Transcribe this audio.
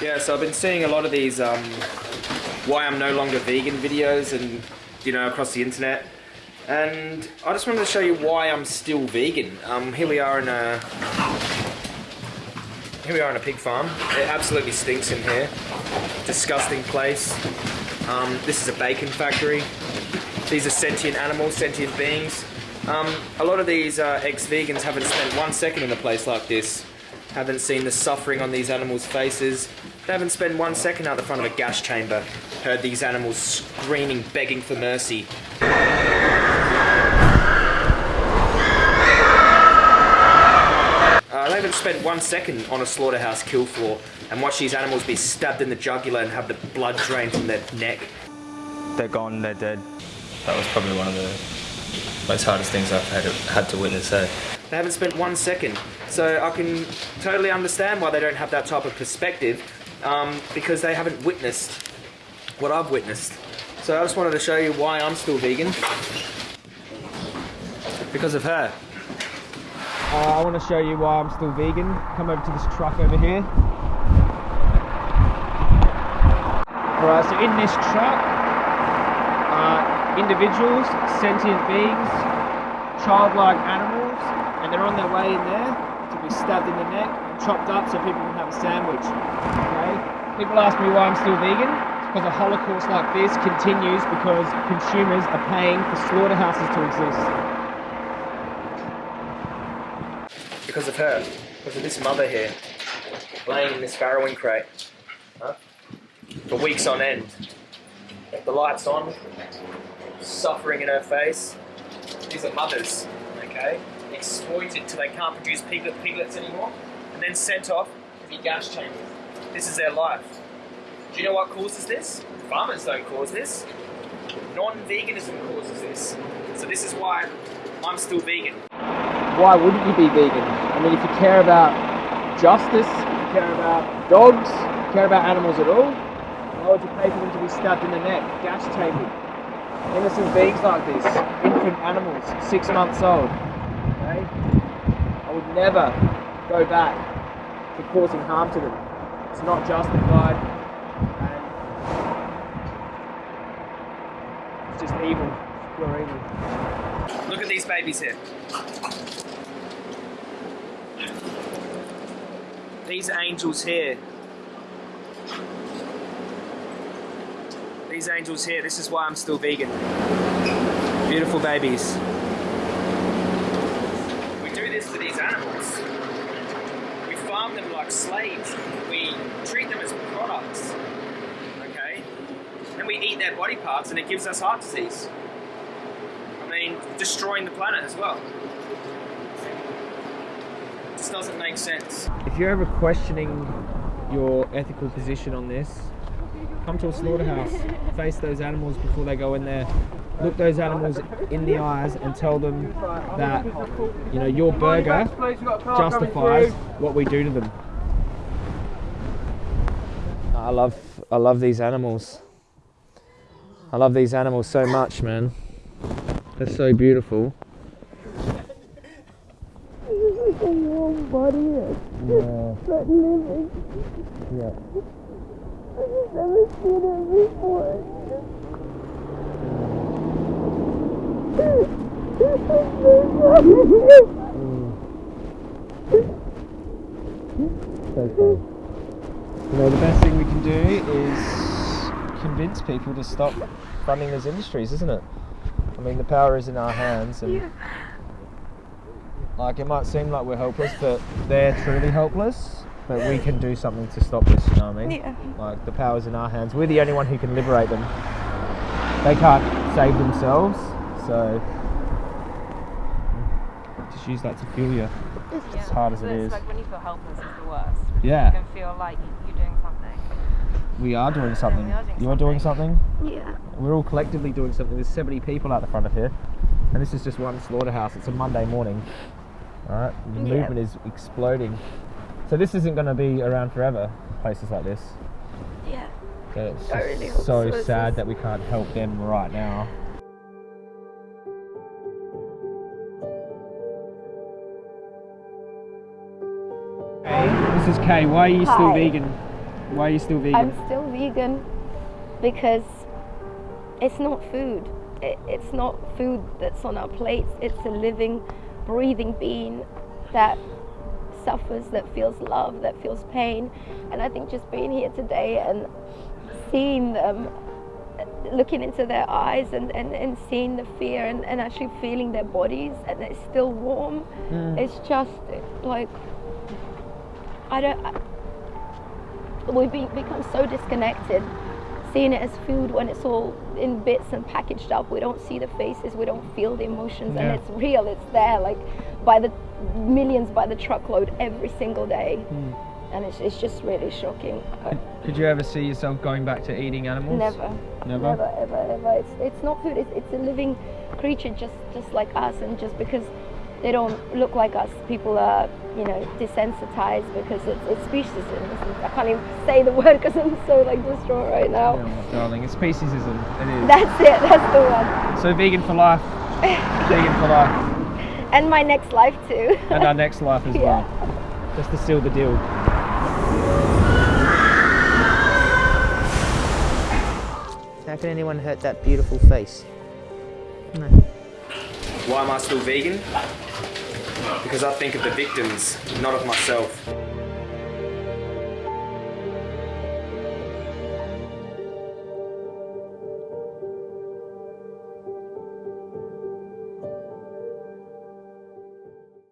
Yeah, so I've been seeing a lot of these um, why I'm no longer vegan videos and, you know, across the internet. And I just wanted to show you why I'm still vegan. Um, here we are in a... Here we are in a pig farm. It absolutely stinks in here. Disgusting place. Um, this is a bacon factory. These are sentient animals, sentient beings. Um, a lot of these uh, ex-vegans haven't spent one second in a place like this. Haven't seen the suffering on these animals' faces. They haven't spent one second out the front of a gas chamber. Heard these animals screaming, begging for mercy. Uh, they haven't spent one second on a slaughterhouse kill floor and watched these animals be stabbed in the jugular and have the blood drained from their neck. They're gone, they're dead. That was probably one of the most hardest things I've had, had to witness. So. They haven't spent one second. So I can totally understand why they don't have that type of perspective um, because they haven't witnessed what I've witnessed. So I just wanted to show you why I'm still vegan. Because of her. Uh, I want to show you why I'm still vegan. Come over to this truck over here. Alright, so in this truck are individuals, sentient beings, childlike animals, and they're on their way in there to be stabbed in the neck and chopped up so people can have a sandwich. Okay? People ask me why I'm still vegan. It's because a holocaust like this continues because consumers are paying for slaughterhouses to exist. Because of her. Because of this mother here. Laying in this farrowing crate. Huh? For weeks on end. The lights on. Suffering in her face. These are mothers. Okay? Exploited till they can't produce piglet piglets anymore, and then sent off to be gas chambers. This is their life. Do you know what causes this? Farmers don't cause this. Non-veganism causes this. So this is why I'm still vegan. Why wouldn't you be vegan? I mean, if you care about justice, if you care about dogs, if you care about animals at all, why would you pay for them to be stabbed in the neck, gas chambered? Innocent beings like this, infant animals, six months old. Okay? I would never go back to causing harm to them. It's not justified and it's just evil. Pure evil. Look at these babies here. These angels here. These angels here, this is why I'm still vegan. Beautiful babies. We do this to these animals. We farm them like slaves. We treat them as products. Okay? And we eat their body parts and it gives us heart disease. I mean, destroying the planet as well. It just doesn't make sense. If you're ever questioning your ethical position on this, come to a slaughterhouse, face those animals before they go in there, look those animals in the eyes and tell them that you know your burger justifies what we do to them. I love I love these animals. I love these animals so much, man. They're so beautiful. a warm body Yeah. but living. Yeah. I just never seen it before. You know, the best thing we can do is convince people to stop funding these industries, isn't it? I mean, the power is in our hands, and like it might seem like we're helpless, but they're truly helpless. But we can do something to stop this. You know what I mean? Yeah. Like the power's in our hands. We're the only one who can liberate them. They can't save themselves, so just use that to fuel you. As hard as so it's like when you feel helpless is the worst. Yeah. You can feel like you- you're doing something. We are doing something. we doing you are doing something. Yeah. We're all collectively doing something. There's 70 people out the front of here, and this is just one slaughterhouse. It's a Monday morning. All right, the Yeah. movement is exploding. So this isn't going to be around forever. Places like this. Yeah. So it's really so so. Sad that we can't help them right now. Hey, this is Kay. Why are you still vegan? Why are you still vegan? I'm still vegan because it's not food. It, it's not food that's on our plates. It's a living, breathing being that suffers, that feels love, that feels pain. And I think just being here today and seeing them, looking into their eyes and, and, and seeing the fear and, and actually feeling their bodies and it's still warm, it's just like, I don't. I, we've become so disconnected seeing it as food when it's all in bits and packaged up we don't see the faces we don't feel the emotions Yeah. and it's real it's there like by the millions by the truckload every single day and it's, it's just really shocking Uh, Could you ever see yourself going back to eating animals? never Never? never ever ever it's, it's not food it's, it's a living creature just just like us and just because they don't look like us people are you know desensitized because it's, it's speciesism i can't even say the word because i'm so like distraught right now Oh, darling, it's speciesism. It is. that's it that's the one so vegan for life. vegan for life. and my next life too And our next life as Yeah. well. Just to seal the deal. How can anyone hurt that beautiful face? Why am I still vegan? Because I think of the victims, not of myself.